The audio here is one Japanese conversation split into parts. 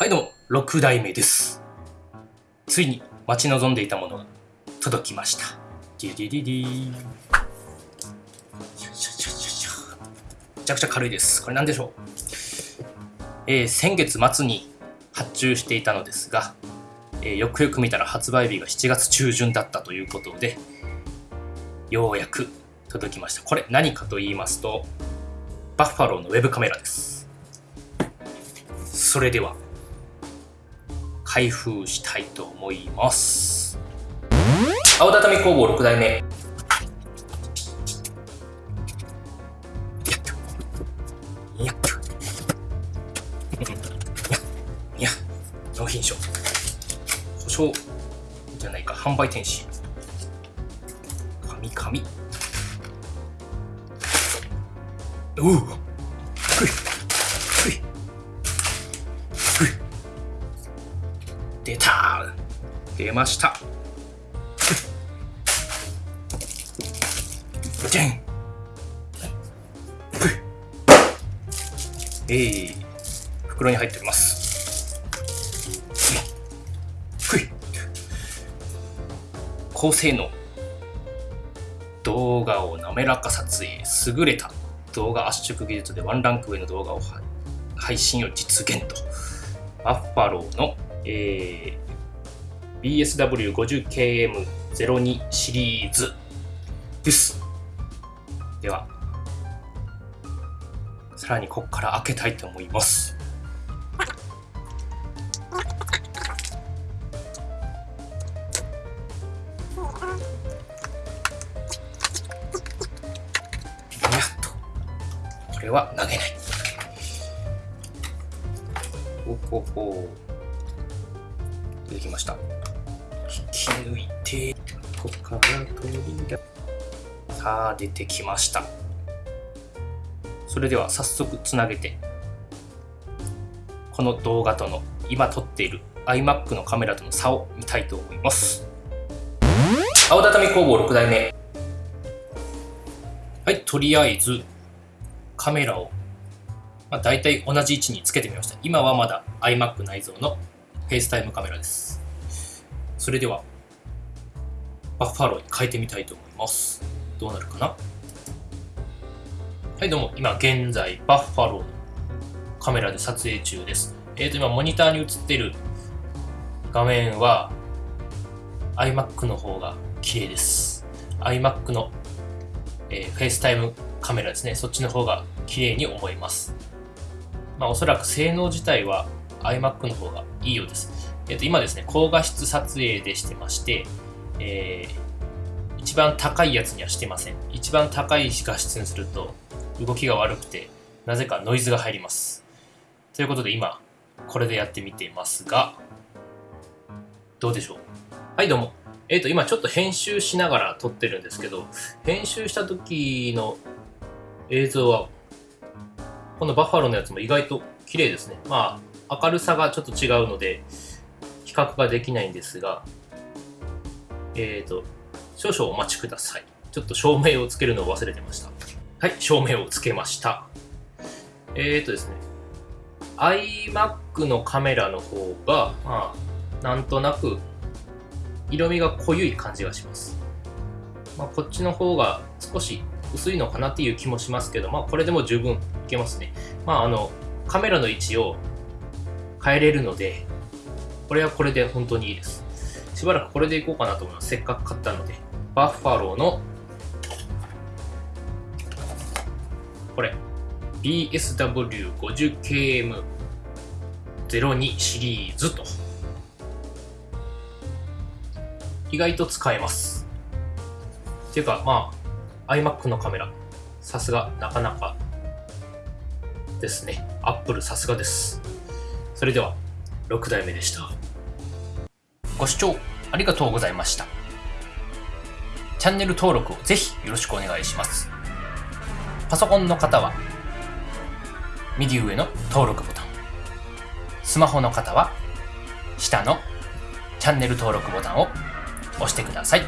はいどうも、6代目です。ついに待ち望んでいたものが届きました。ディディディディめちゃくちゃ軽いです。これ何でしょう、えー先月末に発注していたのですが、えーよくよく見たら発売日が7月中旬だったということで、ようやく届きました。これ何かと言いますと、バッファローのウェブカメラです。それでは、開封したいと思います。青畳工房6代目。やっと。や。いや、納品書。保証じゃないか、販売天使。紙紙。おう出ました。じゃんふいえー、袋に入っております。ふい高性能動画を滑らか撮影優れた動画圧縮技術でワンランク上の動画を配配信を実現と。バッファローの、えー、BSW50KM02 シリーズです。ではさらにここから開けたいと思います。やっとこれは投げない。ほほほ出てきました。引き抜いてここから取り出さあ出てきましたそれでは早速つなげてこの動画との今撮っている iMac のカメラとの差を見たいと思います青畳工房6代目はいとりあえずカメラをまあ、大体同じ位置につけてみました。今はまだ iMac 内蔵の FaceTime カメラです。それでは、バッファローに変えてみたいと思います。どうなるかな？はい、どうも。今現在、バッファローのカメラで撮影中です。えーと、今モニターに映っている画面は iMac の方が綺麗です。iMac の、えー、FaceTime カメラですね。そっちの方が綺麗に思います。まあ、おそらく性能自体は iMac の方がいいようです。えっと、今ですね、高画質撮影でしてまして、えー一番高いやつにはしてません。一番高い画質にすると動きが悪くて、なぜかノイズが入ります。ということで今、これでやってみてますが、どうでしょう？はい、どうも。えっ、と、今ちょっと編集しながら撮ってるんですけど、編集した時の映像はこのバッファローのやつも意外と綺麗ですね。まあ、明るさがちょっと違うので、比較ができないんですが、えっ、ー、と、少々お待ちください。ちょっと照明をつけるのを忘れてました。はい、照明をつけました。えっ、ー、とですね、iMac のカメラの方が、まあ、なんとなく色味が濃ゆい感じがします。まあ、こっちの方が少し薄いのかなっていう気もしますけど、まあ、これでも十分いけますね。まあ、あの、カメラの位置を変えれるので、これはこれで本当にいいです。しばらくこれでいこうかなと思います。せっかく買ったので。バッファローの、これ、BSW50KM02 シリーズと。意外と使えます。っていうか、まあ、iMac のカメラ、さすが、なかなかですね。Apple さすがです。それでは、6代目でした。ご視聴ありがとうございました。チャンネル登録をぜひよろしくお願いします。パソコンの方は、右上の登録ボタン。スマホの方は、下のチャンネル登録ボタンを押してください。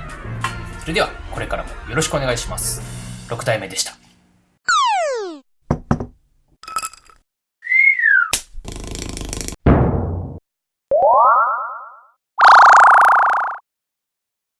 それでは、これからもよろしくお願いします。6代目でした。